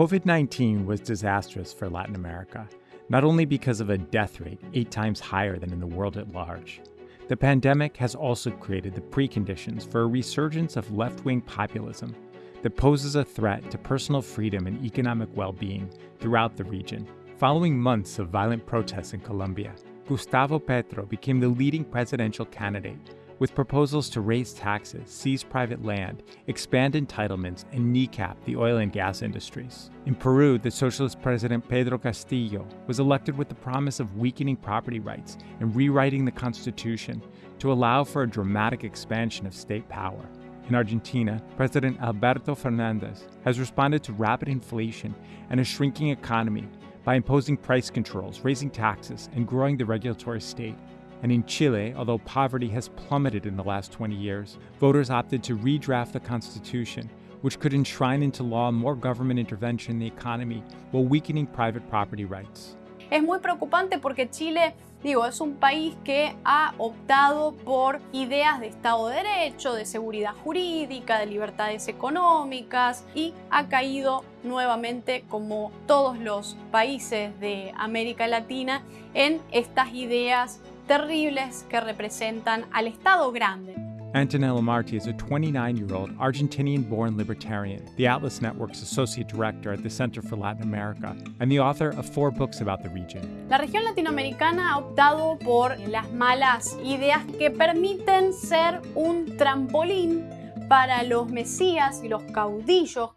COVID 19 was disastrous for Latin America, not only because of a death rate eight times higher than in the world at large. The pandemic has also created the preconditions for a resurgence of left wing populism that poses a threat to personal freedom and economic well being throughout the region. Following months of violent protests in Colombia, Gustavo Petro became the leading presidential candidate with proposals to raise taxes, seize private land, expand entitlements, and kneecap the oil and gas industries. In Peru, the socialist president Pedro Castillo was elected with the promise of weakening property rights and rewriting the constitution to allow for a dramatic expansion of state power. In Argentina, President Alberto Fernandez has responded to rapid inflation and a shrinking economy by imposing price controls, raising taxes, and growing the regulatory state. And in Chile, although poverty has plummeted in the last 20 years, voters opted to redraft the Constitution, which could enshrine into law more government intervention in the economy while weakening private property rights. Es muy preocupante porque Chile, digo, es un país que ha optado por ideas de Estado de Derecho, de seguridad jurídica, de libertades económicas y ha caído nuevamente, como todos los países de América Latina, en estas ideas terribles que representan al Estado grande. Antonella Marti is a 29-year-old Argentinian-born libertarian, the Atlas Network's associate director at the Center for Latin America, and the author of four books about the region. La región latinoamericana ha optado por las malas ideas que permiten ser un trampolín para los mesías y los caudillos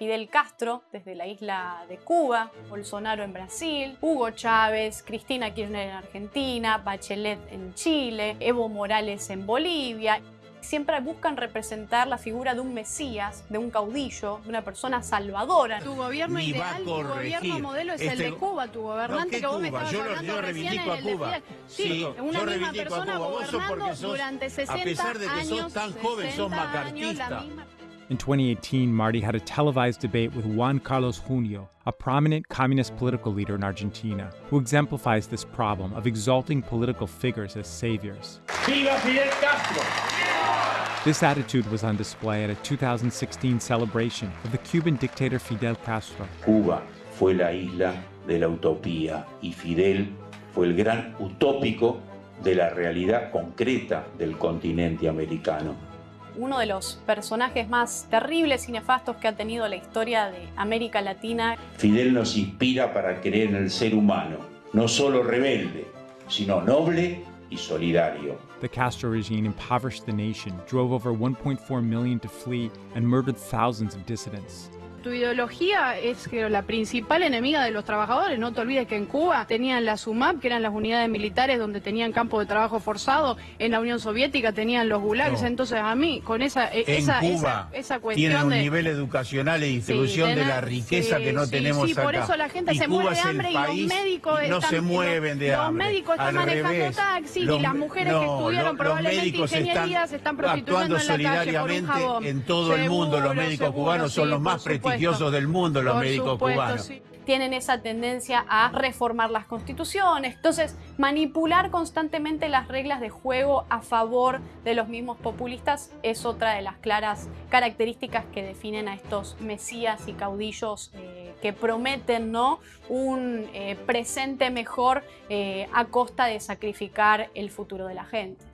Fidel Castro desde la isla de Cuba, Bolsonaro en Brasil, Hugo Chávez, Cristina Kirchner en Argentina, Bachelet en Chile, Evo Morales en Bolivia. Siempre buscan representar la figura de un mesías, de un caudillo, de una persona salvadora. Tu gobierno Ni ideal, tu gobierno modelo es el este- de Cuba, tu gobernante No, ¿qué que vos me Cuba? estabas Yo lo- hablando yo recién reivindico el a Cuba. de Fidel. Sí, Sí, una yo misma persona sos gobernando sos- durante 60 a pesar de que sos años, tan joven, sos 60 años, la macartista. misma- In 2018, Marty had a televised debate with Juan Carlos Junio, a prominent communist political leader in Argentina, who exemplifies this problem of exalting political figures as saviors. ¡Viva Fidel Castro! This attitude was on display at a 2016 celebration of the Cuban dictator Fidel Castro. Cuba fue la isla de la utopía y Fidel fue el gran utópico de la realidad concreta del continente americano. Uno de los personajes más terribles y nefastos que ha tenido la historia de América Latina. Fidel nos inspira para creer en el ser humano, no solo rebelde, sino noble y solidario. The Castro regime impoverished the nation, drove over 1.4 million to flee, and murdered thousands of dissidents. Tu ideología es que la principal enemiga de los trabajadores. No te olvides que en Cuba tenían la SUMAP, que eran las unidades militares donde tenían campo de trabajo forzado. En la Unión Soviética tenían los gulags. No. Entonces a mí, con esa, eh, En esa, Cuba esa, esa tienen cuestión un de... nivel educacional y distribución Sí, de la riqueza sí, que no sí, tenemos sí, acá. por eso la gente Y se Cuba muere de hambre y los médicos y no están- se mueven de los hambre. médicos están Al manejando taxis y Los- las mujeres que estudiaron lo- los probablemente ingeniería están se están prostituyendo en la calle por un jabón. en todo el mundo. Los médicos cubanos son los más supuesto. Prestigiosos del mundo, los Por médicos supuesto, cubanos. sí. tienen esa tendencia a reformar las constituciones. Entonces, manipular constantemente las reglas de juego a favor de los mismos populistas es otra de las claras características que definen a estos mesías y caudillos eh, que prometen ¿no? un eh, presente mejor eh, a costa de sacrificar el futuro de la gente.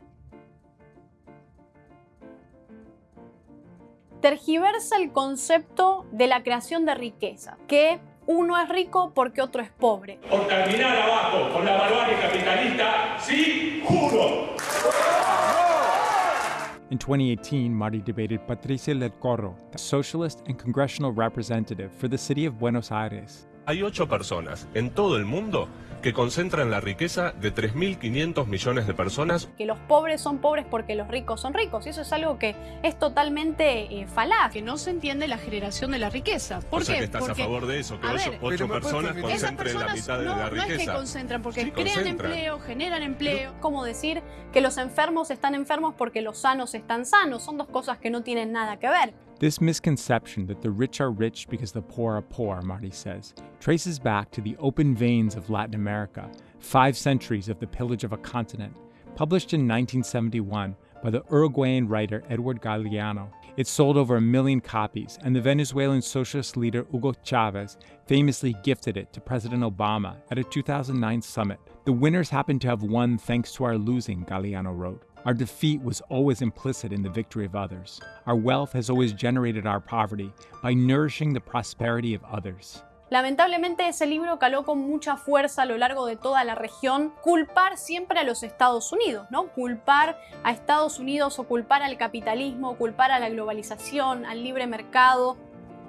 tergiversa el concepto de la creación de riqueza, que uno es rico porque otro es pobre. Por terminar abajo con la barbarie capitalista, sí, juro. In 2018, Marty debated Patricia Del Corro, the socialist and congressional representative for the city of Buenos Aires. Hay ocho personas en todo el mundo que concentran la riqueza de 3.500 millones de personas. Que los pobres son pobres porque los ricos son ricos. Y eso es algo que es totalmente eh, falaz. Que no se entiende la generación de la riqueza. ¿Por o sea qué? que estás Porque a favor de eso, que ocho, ver, personas concentren la mitad de no, la no es que riqueza. concentran, porque Sí, crean concentran. empleo, generan empleo. Como decir que los enfermos están enfermos porque los sanos están sanos. Son dos cosas que no tienen nada que ver. This misconception that the rich are rich because the poor are poor, Marty says, traces back to the open veins of Latin America, five centuries of the pillage of a continent, published in 1971 by the Uruguayan writer Edward Galeano It sold over a million copies, and the Venezuelan socialist leader Hugo Chavez famously gifted it to President Obama at a 2009 summit. The winners happened to have won thanks to our losing, Galeano wrote. Our defeat was always implicit in the victory of others. Our wealth has always generated our poverty by nourishing the prosperity of others. Lamentablemente ese libro caló con mucha fuerza a lo largo de toda la región, culpar siempre a los Estados Unidos, ¿no? Culpar a Estados Unidos o culpar al capitalismo, culpar a la globalización, al libre mercado,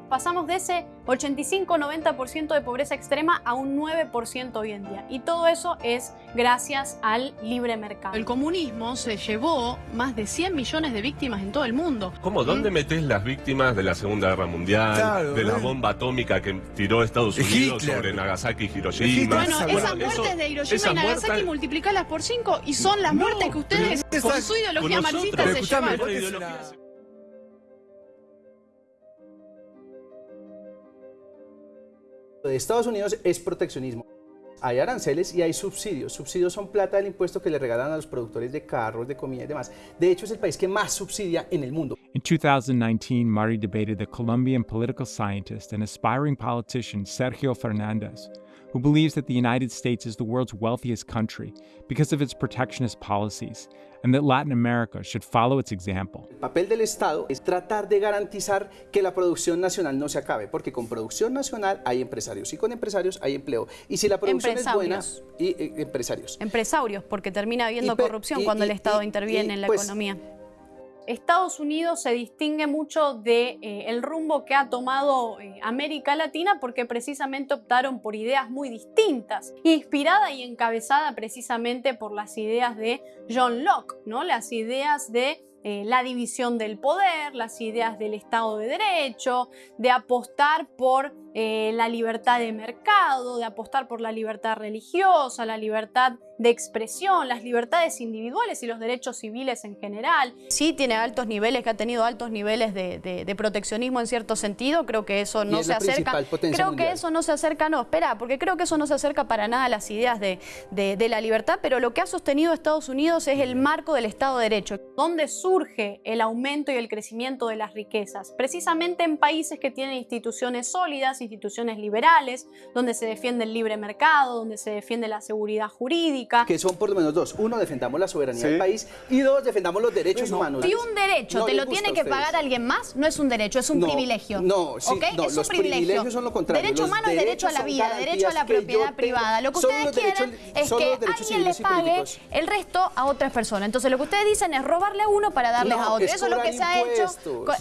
pasamos de ese 85-90% de pobreza extrema a un 9% hoy en día. Y todo eso es gracias al libre mercado. El comunismo se llevó más de 100 millones de víctimas en todo el mundo. ¿Cómo? ¿Dónde metes las víctimas de la Segunda Guerra Mundial, Claro, de la ¿eh? bomba atómica que tiró Estados Unidos Hitler. sobre Nagasaki y. Hiroshima? Bueno, Bueno, esas muertes eso- de Hiroshima y Nagasaki muertes- multiplicalas por 5 y son las No, muertes que ustedes con su ideología con marxista se llevan. De Estados Unidos es proteccionismo. Hay aranceles y hay subsidios. Subsidios son plata del impuesto que le regalan a los productores de carros, de comida y demás. De hecho, es el país que más subsidia en el mundo. In 2019, Mari debated the Colombian political scientist and aspiring politician Sergio Fernandez, who believes that the United States is the world's wealthiest country because of its protectionist policies, and that Latin America should follow its example. El papel del Estado es tratar de garantizar que la producción nacional no se acabe, porque con producción nacional hay empresarios y con empresarios hay empleo. Y si la producción es buena, y eh, empresarios. Empresarios, porque termina habiendo Y corrupción y- cuando y- el Estado y- interviene y, en la pues, economía. Estados Unidos se distingue mucho de eh, rumbo que ha tomado eh, América Latina porque precisamente optaron por ideas muy distintas, inspirada y encabezada precisamente por las ideas de John Locke, ¿no? Las ideas de eh, la división del poder, las ideas del Estado de Derecho, de apostar por eh, la libertad de mercado, de apostar por la libertad religiosa, la libertad de expresión, las libertades individuales y los derechos civiles en general. Sí tiene altos niveles, que ha tenido altos niveles de, de- de proteccionismo en cierto sentido, creo que eso no es se acerca. Creo mundial. que eso no se acerca, no, espera, porque creo que eso no se acerca para nada a las ideas de, de- de la libertad, pero lo que ha sostenido Estados Unidos es el marco del Estado de Derecho. ¿Dónde surge el aumento y el crecimiento de las riquezas? Precisamente en países que tienen instituciones sólidas, instituciones liberales, donde se defiende el libre mercado, donde se defiende la seguridad jurídica. Que son por lo menos dos. Uno, defendamos la soberanía Sí. del país. Y dos, defendamos los derechos humanos. Si un derecho No te les lo tiene que pagar alguien más, no es un derecho, es un No, privilegio. no, sí, ¿Ok? no, es un los privilegio. privilegios son lo contrario, Derecho los humano es derecho a la vida, derecho a la propiedad privada. Lo que ustedes derechos- es que alguien le civiles y pague el resto a otras personas. Entonces lo que ustedes dicen es robarle a uno para darles No, a otro. es Eso es lo que se ha hecho.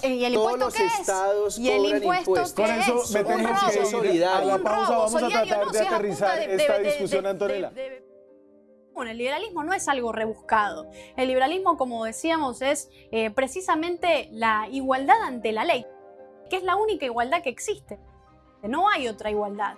¿Y el Todos impuesto los qué es? estados ¿Y el impuesto qué Con eso es? me Un tenemos robo. que ir solidario. a la Un pausa. robo Vamos a tratar no de aterrizar esta discusión, Antonella. bueno, el liberalismo no es algo rebuscado. El liberalismo, como decíamos, es eh, precisamente la igualdad ante la ley, que es la única igualdad que existe. No hay otra igualdad.